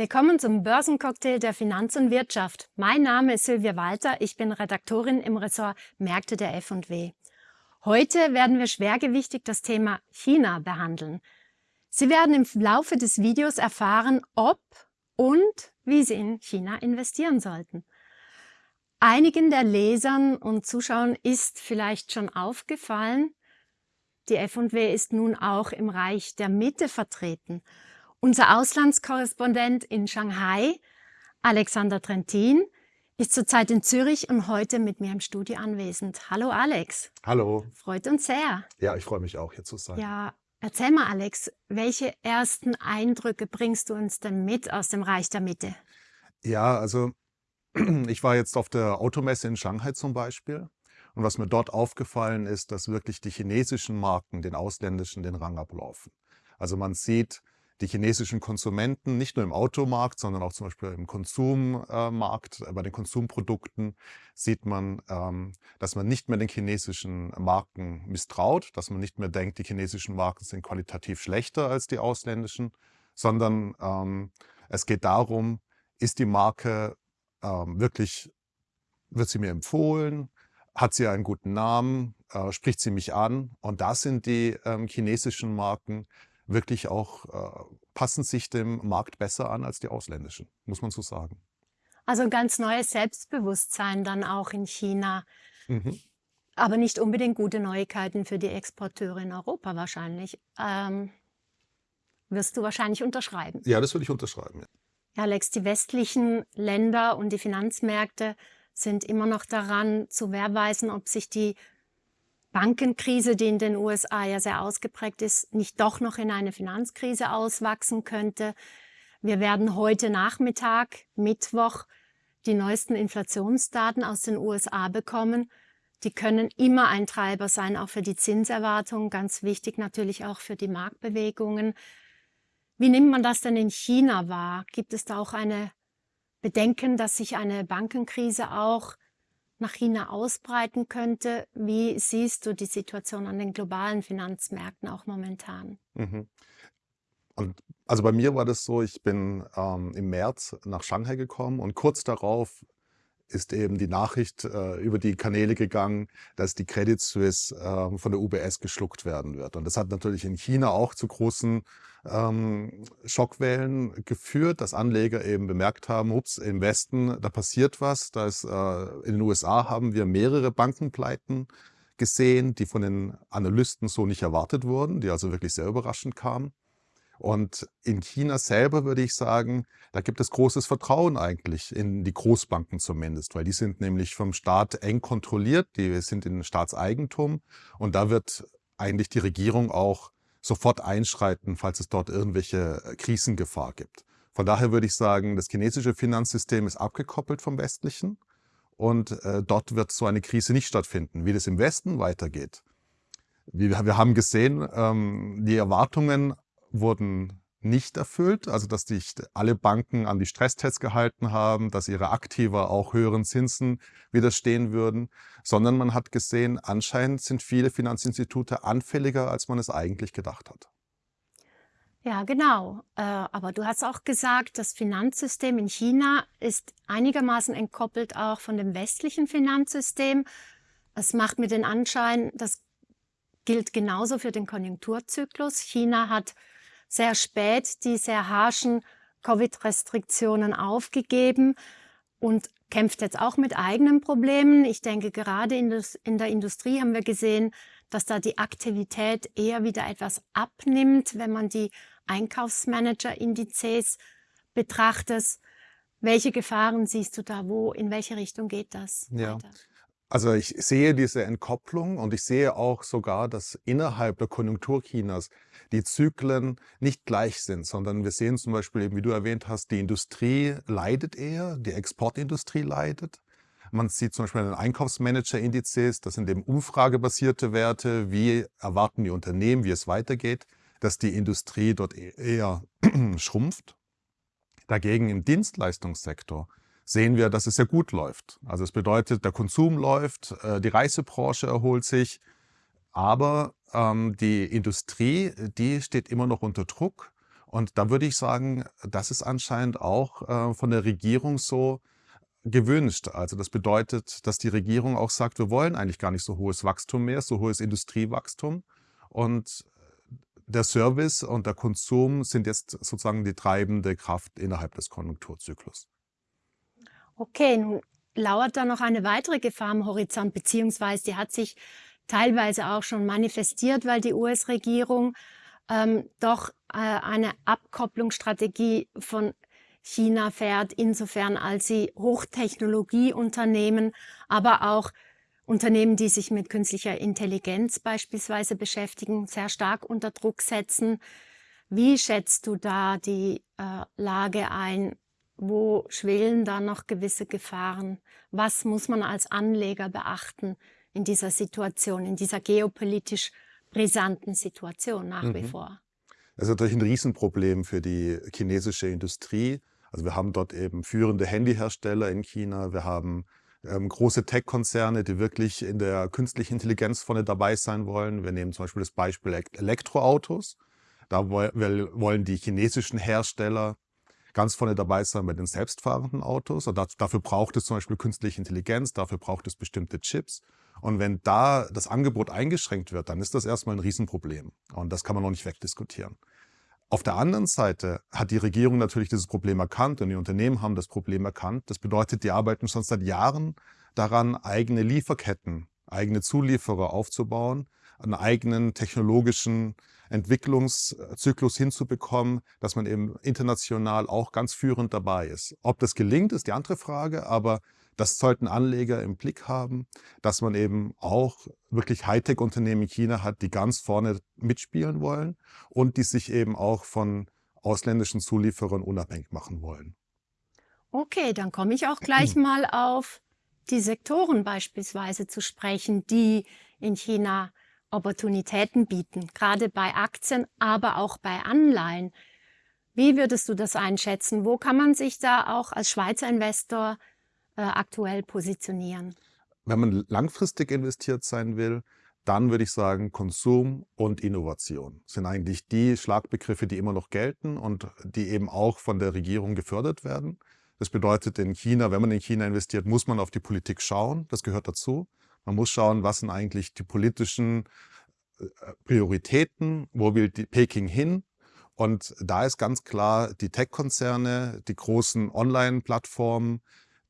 Willkommen zum Börsencocktail der Finanz und Wirtschaft. Mein Name ist Silvia Walter, ich bin Redaktorin im Ressort Märkte der F&W. Heute werden wir schwergewichtig das Thema China behandeln. Sie werden im Laufe des Videos erfahren, ob und wie Sie in China investieren sollten. Einigen der Lesern und Zuschauern ist vielleicht schon aufgefallen, die F&W ist nun auch im Reich der Mitte vertreten – unser Auslandskorrespondent in Shanghai, Alexander Trentin, ist zurzeit in Zürich und heute mit mir im Studio anwesend. Hallo Alex. Hallo. Freut uns sehr. Ja, ich freue mich auch, hier zu sein. Ja, erzähl mal Alex, welche ersten Eindrücke bringst du uns denn mit aus dem Reich der Mitte? Ja, also ich war jetzt auf der Automesse in Shanghai zum Beispiel. Und was mir dort aufgefallen ist, dass wirklich die chinesischen Marken den ausländischen den Rang ablaufen. Also man sieht, die chinesischen Konsumenten, nicht nur im Automarkt, sondern auch zum Beispiel im Konsummarkt, äh, bei den Konsumprodukten, sieht man, ähm, dass man nicht mehr den chinesischen Marken misstraut, dass man nicht mehr denkt, die chinesischen Marken sind qualitativ schlechter als die ausländischen, sondern ähm, es geht darum, ist die Marke ähm, wirklich, wird sie mir empfohlen, hat sie einen guten Namen, äh, spricht sie mich an? Und das sind die chinesischen Marken, wirklich auch, äh, passen sich dem Markt besser an als die ausländischen, muss man so sagen. Also ein ganz neues Selbstbewusstsein dann auch in China. Mhm. Aber nicht unbedingt gute Neuigkeiten für die Exporteure in Europa wahrscheinlich. Ähm, wirst du wahrscheinlich unterschreiben. Ja, das würde ich unterschreiben. Ja. ja, Alex, die westlichen Länder und die Finanzmärkte sind immer noch daran zu wehrweisen, ob sich die Bankenkrise, die in den USA ja sehr ausgeprägt ist, nicht doch noch in eine Finanzkrise auswachsen könnte. Wir werden heute Nachmittag, Mittwoch, die neuesten Inflationsdaten aus den USA bekommen. Die können immer ein Treiber sein, auch für die Zinserwartungen, ganz wichtig natürlich auch für die Marktbewegungen. Wie nimmt man das denn in China wahr? Gibt es da auch eine Bedenken, dass sich eine Bankenkrise auch nach China ausbreiten könnte. Wie siehst du die Situation an den globalen Finanzmärkten auch momentan? Mhm. Also bei mir war das so, ich bin ähm, im März nach Shanghai gekommen und kurz darauf ist eben die Nachricht äh, über die Kanäle gegangen, dass die Credit Suisse äh, von der UBS geschluckt werden wird. Und das hat natürlich in China auch zu großen ähm, Schockwellen geführt, dass Anleger eben bemerkt haben, ups, im Westen, da passiert was. Da ist, äh, in den USA haben wir mehrere Bankenpleiten gesehen, die von den Analysten so nicht erwartet wurden, die also wirklich sehr überraschend kamen. Und in China selber würde ich sagen, da gibt es großes Vertrauen eigentlich in die Großbanken zumindest, weil die sind nämlich vom Staat eng kontrolliert, die sind in Staatseigentum und da wird eigentlich die Regierung auch sofort einschreiten, falls es dort irgendwelche äh, Krisengefahr gibt. Von daher würde ich sagen, das chinesische Finanzsystem ist abgekoppelt vom westlichen und äh, dort wird so eine Krise nicht stattfinden. Wie das im Westen weitergeht, wir, wir haben gesehen, ähm, die Erwartungen wurden nicht erfüllt, also dass sich alle Banken an die Stresstests gehalten haben, dass ihre Aktiva auch höheren Zinsen widerstehen würden, sondern man hat gesehen, anscheinend sind viele Finanzinstitute anfälliger, als man es eigentlich gedacht hat. Ja, genau. Äh, aber du hast auch gesagt, das Finanzsystem in China ist einigermaßen entkoppelt auch von dem westlichen Finanzsystem. Es macht mir den Anschein, das gilt genauso für den Konjunkturzyklus. China hat sehr spät die sehr harschen Covid-Restriktionen aufgegeben und kämpft jetzt auch mit eigenen Problemen. Ich denke, gerade in, das, in, der Industrie haben wir gesehen, dass da die Aktivität eher wieder etwas abnimmt, wenn man die Einkaufsmanager-Indizes betrachtet. Welche Gefahren siehst du da? Wo, in welche Richtung geht das? Ja. Weiter? Also ich sehe diese Entkopplung und ich sehe auch sogar, dass innerhalb der Konjunktur Chinas die Zyklen nicht gleich sind, sondern wir sehen zum Beispiel eben, wie du erwähnt hast, die Industrie leidet eher, die Exportindustrie leidet. Man sieht zum Beispiel an den Einkaufsmanager-Indizes, das sind eben umfragebasierte Werte, wie erwarten die Unternehmen, wie es weitergeht, dass die Industrie dort e-, eher schrumpft. Dagegen im Dienstleistungssektor sehen wir, dass es sehr gut läuft. Also es bedeutet, der Konsum läuft, äh, die Reisebranche erholt sich, aber ähm, die Industrie, die steht immer noch unter Druck Und da würde ich sagen, das ist anscheinend auch äh, von der Regierung so gewünscht. Also das bedeutet, dass die Regierung auch sagt, wir wollen eigentlich gar nicht so hohes Wachstum mehr, so hohes Industriewachstum. Und der Service und der Konsum sind jetzt sozusagen die treibende Kraft innerhalb des Konjunkturzyklus. Okay, nun lauert da noch eine weitere Gefahr am Horizont, beziehungsweise die hat sich teilweise auch schon manifestiert, weil die US-Regierung ähm, doch äh, eine Abkopplungsstrategie von China fährt, insofern als sie Hochtechnologieunternehmen, aber auch Unternehmen, die sich mit künstlicher Intelligenz beispielsweise beschäftigen, sehr stark unter Druck setzen. Wie schätzt du da die äh, Lage ein? Wo schwelen da noch gewisse Gefahren? Was muss man als Anleger beachten in dieser Situation, in dieser geopolitisch brisanten Situation nach mhm. wie vor? Das ist natürlich ein Riesenproblem für die chinesische Industrie. Also wir haben dort eben führende Handyhersteller in China, wir haben ähm, große Tech-Konzerne, die wirklich in der künstlichen Intelligenz vorne dabei sein wollen. Wir nehmen zum Beispiel das Beispiel Elektroautos. Da wollen die chinesischen Hersteller ganz vorne dabei sein bei den selbstfahrenden Autos. Und dafür braucht es zum Beispiel künstliche Intelligenz, dafür braucht es bestimmte Chips. Und wenn da das Angebot eingeschränkt wird, dann ist das erstmal ein Riesenproblem. Und das kann man noch nicht wegdiskutieren. Auf der anderen Seite hat die Regierung natürlich dieses Problem erkannt und die Unternehmen haben das Problem erkannt. Das bedeutet, die arbeiten schon seit Jahren daran, eigene Lieferketten, eigene Zulieferer aufzubauen, einen eigenen technologischen Entwicklungszyklus hinzubekommen, dass man eben international auch ganz führend dabei ist. Ob das gelingt, ist die andere Frage, aber das sollten Anleger im Blick haben, dass man eben auch wirklich Hightech-Unternehmen in China hat, die ganz vorne mitspielen wollen und die sich eben auch von ausländischen Zulieferern unabhängig machen wollen. Okay, dann komme ich auch gleich mal auf die Sektoren beispielsweise zu sprechen, die in China Opportunitäten bieten, gerade bei Aktien, aber auch bei Anleihen. Wie würdest du das einschätzen? Wo kann man sich da auch als Schweizer Investor äh, aktuell positionieren? Wenn man langfristig investiert sein will, dann würde ich sagen, Konsum und Innovation sind eigentlich die Schlagbegriffe, die immer noch gelten und die eben auch von der Regierung gefördert werden. Das bedeutet, in China, wenn man in China investiert, muss man auf die Politik schauen. Das gehört dazu. Man muss schauen, was sind eigentlich die politischen äh, Prioritäten, wo will Peking hin und da ist ganz klar, die Tech-Konzerne, die großen Online-Plattformen,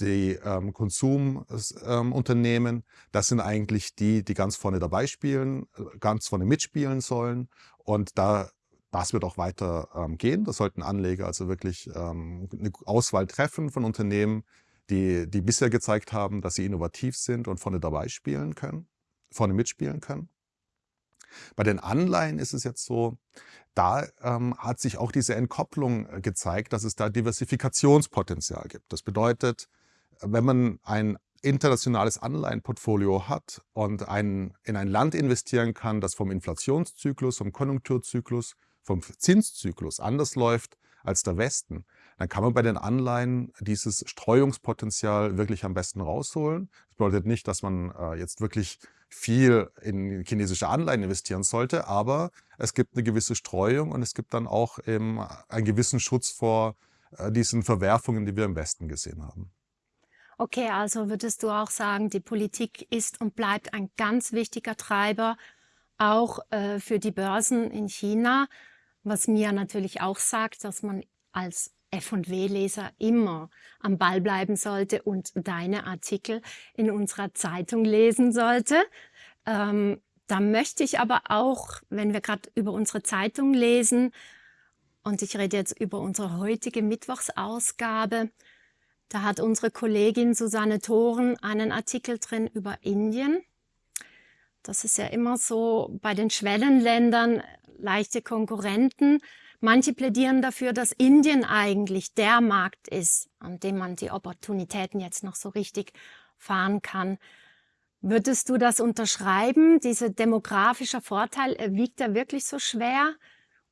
die ähm, Konsumunternehmen, ähm, das sind eigentlich die, die ganz vorne dabei spielen, äh, ganz vorne mitspielen sollen. Und da, das wird auch weiter ähm, gehen. Da sollten Anleger also wirklich ähm, eine Auswahl treffen von Unternehmen, die, die bisher gezeigt haben, dass sie innovativ sind und vorne dabei spielen können, vorne mitspielen können. Bei den Anleihen ist es jetzt so, da ähm, hat sich auch diese Entkopplung äh, gezeigt, dass es da Diversifikationspotenzial gibt. Das bedeutet, wenn man ein internationales Anleihenportfolio hat und ein, in ein Land investieren kann, das vom Inflationszyklus, vom Konjunkturzyklus, vom Zinszyklus anders läuft als der Westen, dann kann man bei den Anleihen dieses Streuungspotenzial wirklich am besten rausholen. Das bedeutet nicht, dass man äh, jetzt wirklich viel in chinesische Anleihen investieren sollte, aber es gibt eine gewisse Streuung und es gibt dann auch eben einen gewissen Schutz vor äh, diesen Verwerfungen, die wir im Westen gesehen haben. Okay, also würdest du auch sagen, die Politik ist und bleibt ein ganz wichtiger Treiber, auch äh, für die Börsen in China, was mir natürlich auch sagt, dass man als F&W-Leser immer am Ball bleiben sollte und deine Artikel in unserer Zeitung lesen sollte. Ähm, da möchte ich aber auch, wenn wir gerade über unsere Zeitung lesen, und ich rede jetzt über unsere heutige Mittwochsausgabe, da hat unsere Kollegin Susanne Thoren einen Artikel drin über Indien. Das ist ja immer so bei den Schwellenländern leichte Konkurrenten. Manche plädieren dafür, dass Indien eigentlich der Markt ist, an dem man die Opportunitäten jetzt noch so richtig fahren kann. Würdest du das unterschreiben? Dieser demografische Vorteil, wiegt er wirklich so schwer?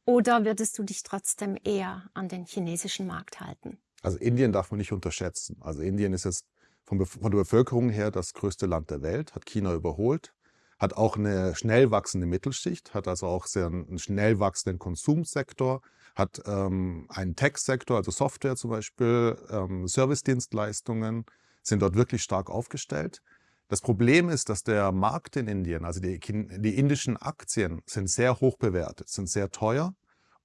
Oder würdest du dich trotzdem eher an den chinesischen Markt halten? Also Indien darf man nicht unterschätzen. Also Indien ist jetzt von, von der Bevölkerung her das größte Land der Welt, hat China überholt. Hat auch eine schnell wachsende Mittelschicht, hat also auch sehr einen schnell wachsenden Konsumsektor, hat ähm, einen Tech-Sektor, also Software zum Beispiel, ähm, Service-Dienstleistungen, sind dort wirklich stark aufgestellt. Das Problem ist, dass der Markt in Indien, also die, die indischen Aktien, sind sehr hoch bewertet, sind sehr teuer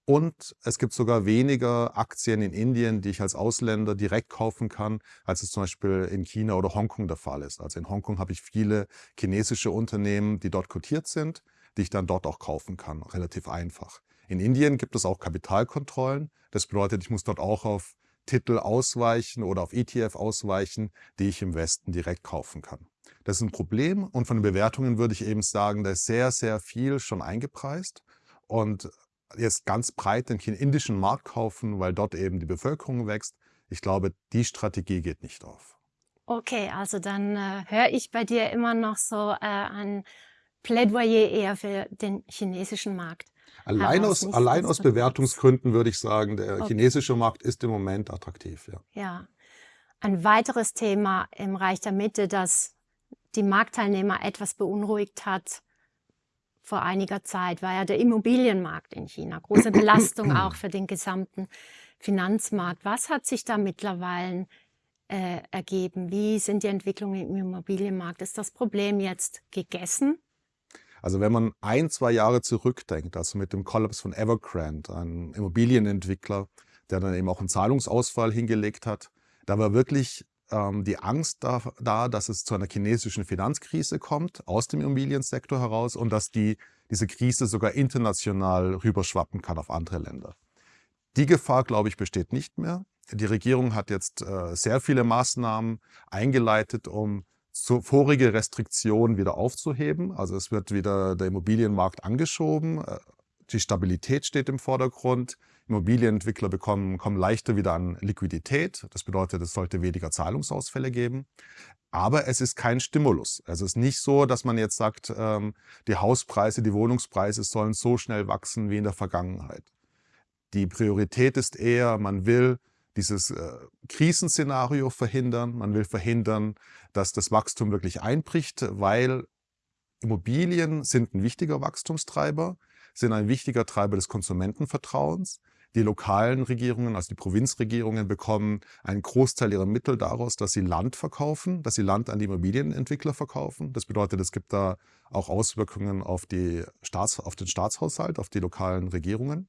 und es gibt sogar weniger Aktien in Indien, die ich als Ausländer direkt kaufen kann, als es zum Beispiel in China oder Hongkong der Fall ist. Also in Hongkong habe ich viele chinesische Unternehmen, die dort kotiert sind, die ich dann dort auch kaufen kann, relativ einfach. In Indien gibt es auch Kapitalkontrollen. Das bedeutet, ich muss dort auch auf Titel ausweichen oder auf ETF ausweichen, die ich im Westen direkt kaufen kann. Das ist ein Problem und von den Bewertungen würde ich eben sagen, da ist sehr, sehr viel schon eingepreist. Und jetzt ganz breit den indischen Markt kaufen, weil dort eben die Bevölkerung wächst. Ich glaube, die Strategie geht nicht auf. Okay, also dann äh, höre ich bei dir immer noch so äh, ein Plädoyer eher für den chinesischen Markt. Allein aus, allein aus Bewertungsgründen würde ich sagen, der okay. chinesische Markt ist im Moment attraktiv. Ja. ja. Ein weiteres Thema im Reich der Mitte, das die Marktteilnehmer etwas beunruhigt hat, vor einiger Zeit war ja der Immobilienmarkt in China. Große Belastung auch für den gesamten Finanzmarkt. Was hat sich da mittlerweile äh, ergeben? Wie sind die Entwicklungen im Immobilienmarkt? Ist das Problem jetzt gegessen? Also wenn man ein, zwei Jahre zurückdenkt, also mit dem Kollaps von Evergrande, einem Immobilienentwickler, der dann eben auch einen Zahlungsausfall hingelegt hat, da war wirklich ähm, die Angst da, da, dass es zu einer chinesischen Finanzkrise kommt aus dem Immobiliensektor heraus und dass die, diese Krise sogar international rüberschwappen kann auf andere Länder. Die Gefahr, glaube ich, besteht nicht mehr. Die Regierung hat jetzt äh, sehr viele Maßnahmen eingeleitet, um so vorige Restriktionen wieder aufzuheben. Also es wird wieder der Immobilienmarkt angeschoben. Äh, die Stabilität steht im Vordergrund. Immobilienentwickler bekommen, kommen leichter wieder an Liquidität. Das bedeutet, es sollte weniger Zahlungsausfälle geben. Aber es ist kein Stimulus. Es ist nicht so, dass man jetzt sagt, ähm, die Hauspreise, die Wohnungspreise sollen so schnell wachsen wie in der Vergangenheit. Die Priorität ist eher, man will dieses äh, Krisenszenario verhindern. Man will verhindern, dass das Wachstum wirklich einbricht, weil Immobilien sind ein wichtiger Wachstumstreiber, sind ein wichtiger Treiber des Konsumentenvertrauens. Die lokalen Regierungen, also die Provinzregierungen, bekommen einen Großteil ihrer Mittel daraus, dass sie Land verkaufen, dass sie Land an die Immobilienentwickler verkaufen. Das bedeutet, es gibt da auch Auswirkungen auf, die Staats-, auf den Staatshaushalt, auf die lokalen Regierungen.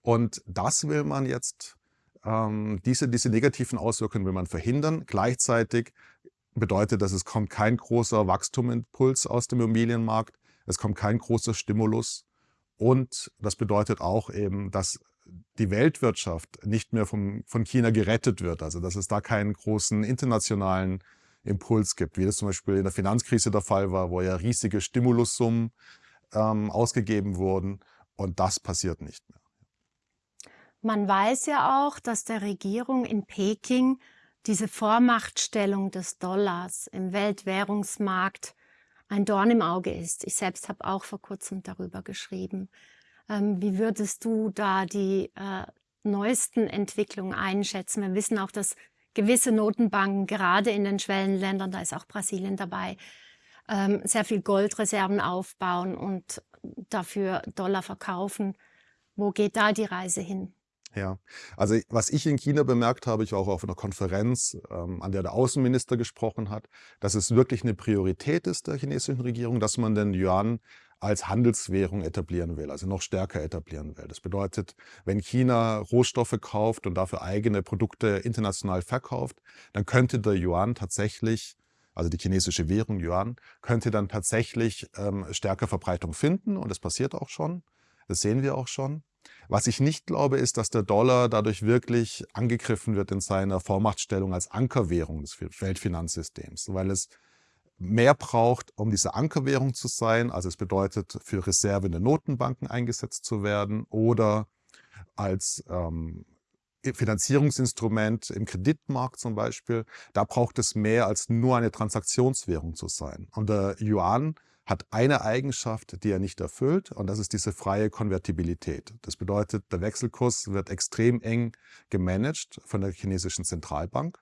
Und das will man jetzt, ähm, diese, diese negativen Auswirkungen will man verhindern. Gleichzeitig bedeutet das, es kommt kein großer Wachstumimpuls aus dem Immobilienmarkt, es kommt kein großer Stimulus und das bedeutet auch eben, dass die Weltwirtschaft nicht mehr vom, von China gerettet wird. Also dass es da keinen großen internationalen Impuls gibt, wie das zum Beispiel in der Finanzkrise der Fall war, wo ja riesige Stimulussummen ähm, ausgegeben wurden. Und das passiert nicht mehr. Man weiß ja auch, dass der Regierung in Peking diese Vormachtstellung des Dollars im Weltwährungsmarkt ein Dorn im Auge ist. Ich selbst habe auch vor kurzem darüber geschrieben. Ähm, wie würdest du da die äh, neuesten Entwicklungen einschätzen? Wir wissen auch, dass gewisse Notenbanken, gerade in den Schwellenländern, da ist auch Brasilien dabei, ähm, sehr viel Goldreserven aufbauen und dafür Dollar verkaufen. Wo geht da die Reise hin? Ja, also was ich in China bemerkt habe, ich war auch auf einer Konferenz, ähm, an der der Außenminister gesprochen hat, dass es wirklich eine Priorität ist der chinesischen Regierung, dass man den Yuan als Handelswährung etablieren will, also noch stärker etablieren will. Das bedeutet, wenn China Rohstoffe kauft und dafür eigene Produkte international verkauft, dann könnte der Yuan tatsächlich also die chinesische Währung Yuan, könnte dann tatsächlich ähm, stärker Verbreitung finden und das passiert auch schon. Das sehen wir auch schon. Was ich nicht glaube, ist, dass der Dollar dadurch wirklich angegriffen wird in seiner Vormachtstellung als Ankerwährung des Weltfinanzsystems, weil es mehr braucht, um diese Ankerwährung zu sein. Also es bedeutet, für Reserve in den Notenbanken eingesetzt zu werden oder als ähm, Finanzierungsinstrument im Kreditmarkt zum Beispiel. Da braucht es mehr als nur eine Transaktionswährung zu sein. Und der Yuan hat eine Eigenschaft, die er nicht erfüllt, und das ist diese freie Konvertibilität. Das bedeutet, der Wechselkurs wird extrem eng gemanagt von der chinesischen Zentralbank.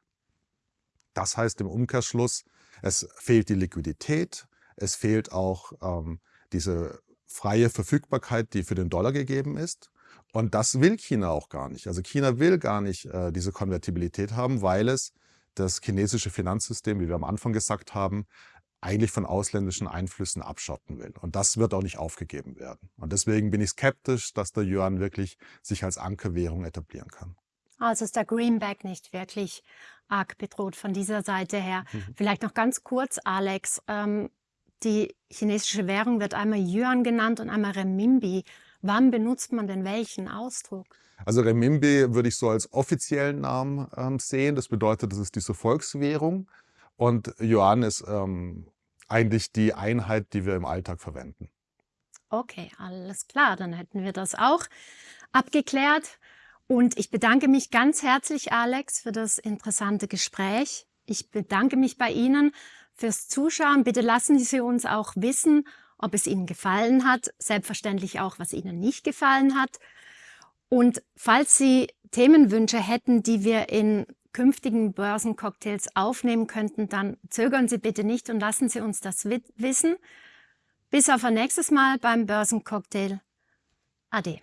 Das heißt im Umkehrschluss, es fehlt die Liquidität, Es fehlt auch ähm, diese freie Verfügbarkeit, die für den Dollar gegeben ist. Und das will China auch gar nicht. Also China will gar nicht äh, diese Konvertibilität haben, weil es das chinesische Finanzsystem, wie wir am Anfang gesagt haben, eigentlich von ausländischen Einflüssen abschotten will. Und das wird auch nicht aufgegeben werden. Und deswegen bin ich skeptisch, dass der Yuan wirklich sich als Ankerwährung etablieren kann. Also ist der Greenback nicht wirklich arg bedroht von dieser Seite her. Mhm. Vielleicht noch ganz kurz, Alex. Ähm, die chinesische Währung wird einmal Yuan genannt und einmal Renminbi. Wann benutzt man denn welchen Ausdruck? Also Renminbi würde ich so als offiziellen Namen ähm, sehen. Das bedeutet, das ist diese Volkswährung. Und Yuan ist ähm, eigentlich die Einheit, die wir im Alltag verwenden. Okay, alles klar, dann hätten wir das auch abgeklärt. Und ich bedanke mich ganz herzlich, Alex, für das interessante Gespräch. Ich bedanke mich bei Ihnen fürs Zuschauen. Bitte lassen Sie uns auch wissen, ob es Ihnen gefallen hat. Selbstverständlich auch, was Ihnen nicht gefallen hat. Und falls Sie Themenwünsche hätten, die wir in künftigen Börsencocktails aufnehmen könnten, dann zögern Sie bitte nicht und lassen Sie uns das wissen. Bis auf ein nächstes Mal beim Börsencocktail. Ade.